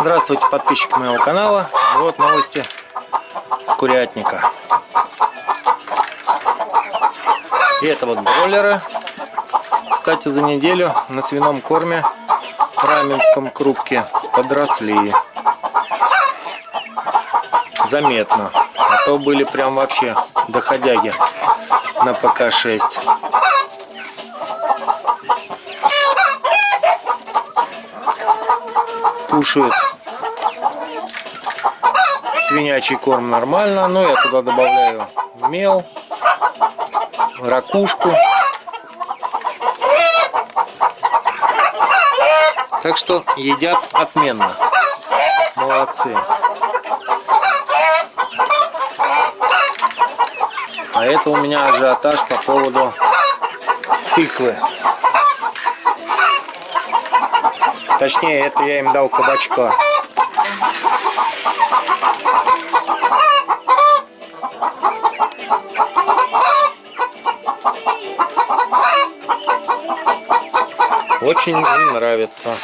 Здравствуйте, подписчики моего канала. Вот новости с курятника. И это вот бройлеры. Кстати, за неделю на свином корме в Раменском крупке подросли. Заметно. А то были прям вообще доходяги на ПК-6. Кушают свинячий корм нормально, но я туда добавляю мел, ракушку. Так что едят отменно. Молодцы. А это у меня ажиотаж по поводу тыквы. Точнее, это я им дал кабачка. Очень им нравится.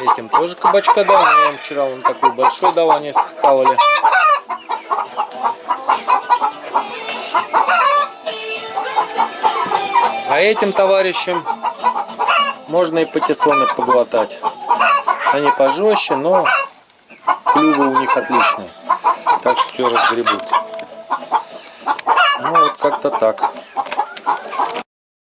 Этим тоже кабачка дал. Я им вчера он такой большой дал, они схавали. А этим товарищам можно и патиссоны поглотать. Они пожестче, но клювы у них отличные. Так что все разгребут. Ну вот как-то так.